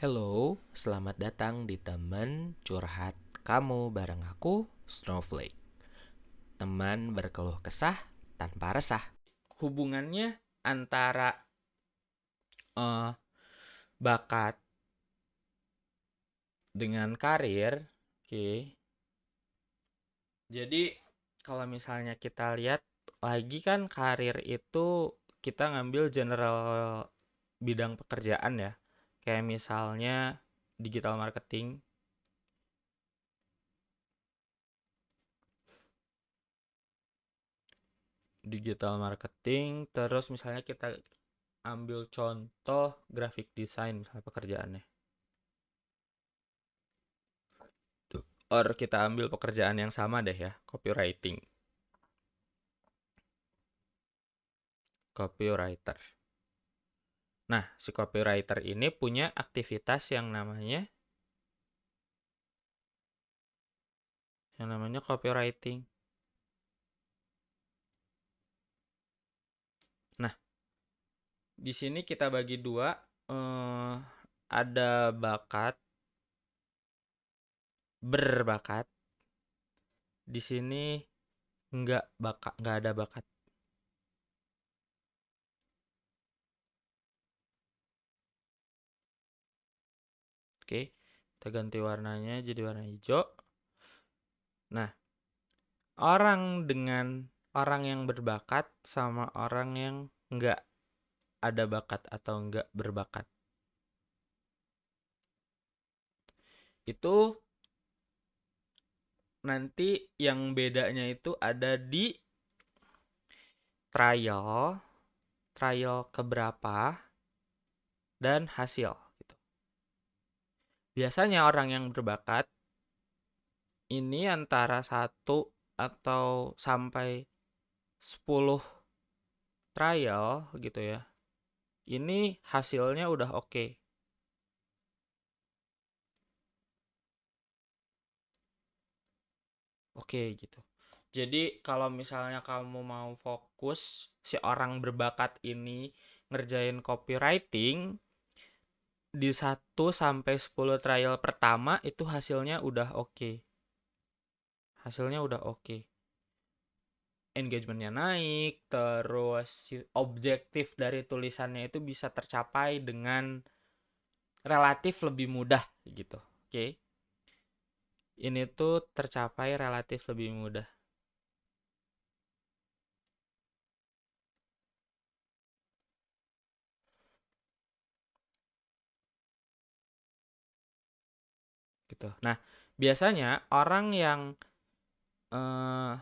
Hello, selamat datang di teman curhat kamu bareng aku, Snowflake. Teman berkeluh kesah tanpa resah. Hubungannya antara uh, bakat dengan karir, oke. Okay. Jadi kalau misalnya kita lihat lagi kan karir itu kita ngambil general bidang pekerjaan ya kayak misalnya digital marketing. Digital marketing terus misalnya kita ambil contoh graphic design misalnya pekerjaannya. Or kita ambil pekerjaan yang sama deh ya copywriting. Copywriter Nah, si copywriter ini punya aktivitas yang namanya yang namanya copywriting. Nah, di sini kita bagi dua, eh, ada bakat, berbakat. Di sini nggak bakat, nggak ada bakat. Oke, kita ganti warnanya jadi warna hijau. Nah, orang dengan orang yang berbakat sama orang yang nggak ada bakat atau nggak berbakat. Itu nanti yang bedanya itu ada di trial, trial keberapa, dan hasil. Biasanya orang yang berbakat ini antara satu atau sampai 10 trial gitu ya. Ini hasilnya udah oke. Okay. Oke okay, gitu. Jadi kalau misalnya kamu mau fokus si orang berbakat ini ngerjain copywriting, di 1 sampai 10 trial pertama itu hasilnya udah oke. Okay. Hasilnya udah oke. Okay. Engagementnya naik, terus objektif dari tulisannya itu bisa tercapai dengan relatif lebih mudah gitu. Oke. Okay. Ini tuh tercapai relatif lebih mudah. Gitu. Nah, biasanya orang yang eh,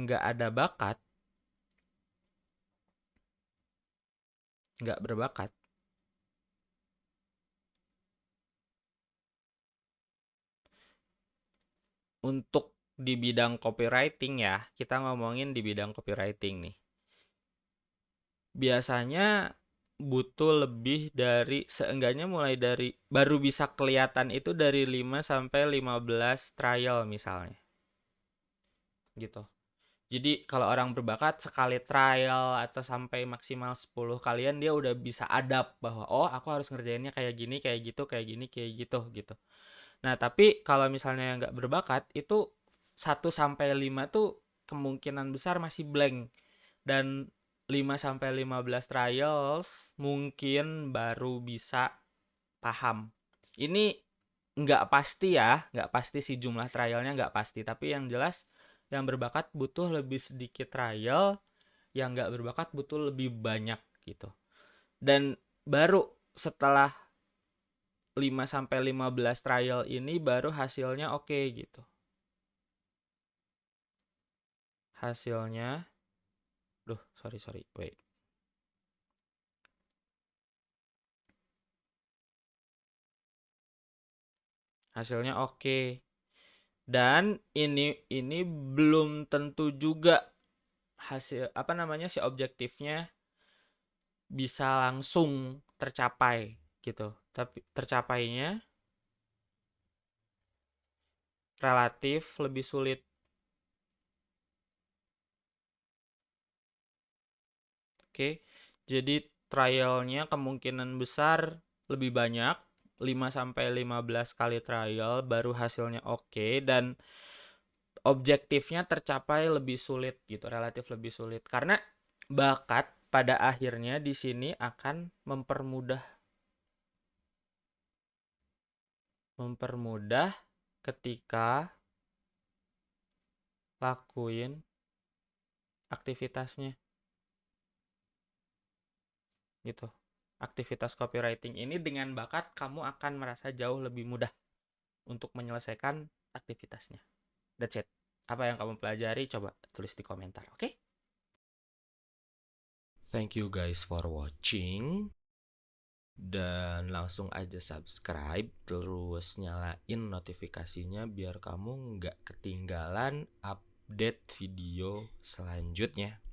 nggak ada bakat, nggak berbakat, untuk di bidang copywriting ya, kita ngomongin di bidang copywriting nih. Biasanya butuh lebih dari seenggaknya mulai dari baru bisa kelihatan itu dari 5 sampai 15 trial misalnya. Gitu. Jadi kalau orang berbakat sekali trial atau sampai maksimal 10 kalian dia udah bisa adapt bahwa oh aku harus ngerjainnya kayak gini, kayak gitu, kayak gini, kayak gitu gitu. Nah, tapi kalau misalnya nggak berbakat itu 1 sampai 5 tuh kemungkinan besar masih blank dan 5 sampai 15 trials mungkin baru bisa paham. Ini nggak pasti ya, nggak pasti sih jumlah trialnya nggak pasti, tapi yang jelas yang berbakat butuh lebih sedikit trial, yang nggak berbakat butuh lebih banyak gitu. Dan baru setelah 5 sampai 15 trial ini baru hasilnya oke okay, gitu. Hasilnya Duh, sorry, sorry. Wait. Hasilnya oke. Okay. Dan ini ini belum tentu juga hasil apa namanya si objektifnya bisa langsung tercapai gitu. Tapi tercapainya relatif lebih sulit Oke, jadi trialnya kemungkinan besar lebih banyak 5 sampai 15 kali trial baru hasilnya oke dan objektifnya tercapai lebih sulit gitu, relatif lebih sulit. Karena bakat pada akhirnya di sini akan mempermudah mempermudah ketika lakuin aktivitasnya. Gitu. Aktivitas copywriting ini dengan bakat kamu akan merasa jauh lebih mudah untuk menyelesaikan aktivitasnya. That's it. Apa yang kamu pelajari coba tulis di komentar, oke? Okay? Thank you guys for watching. Dan langsung aja subscribe terus nyalain notifikasinya biar kamu nggak ketinggalan update video selanjutnya.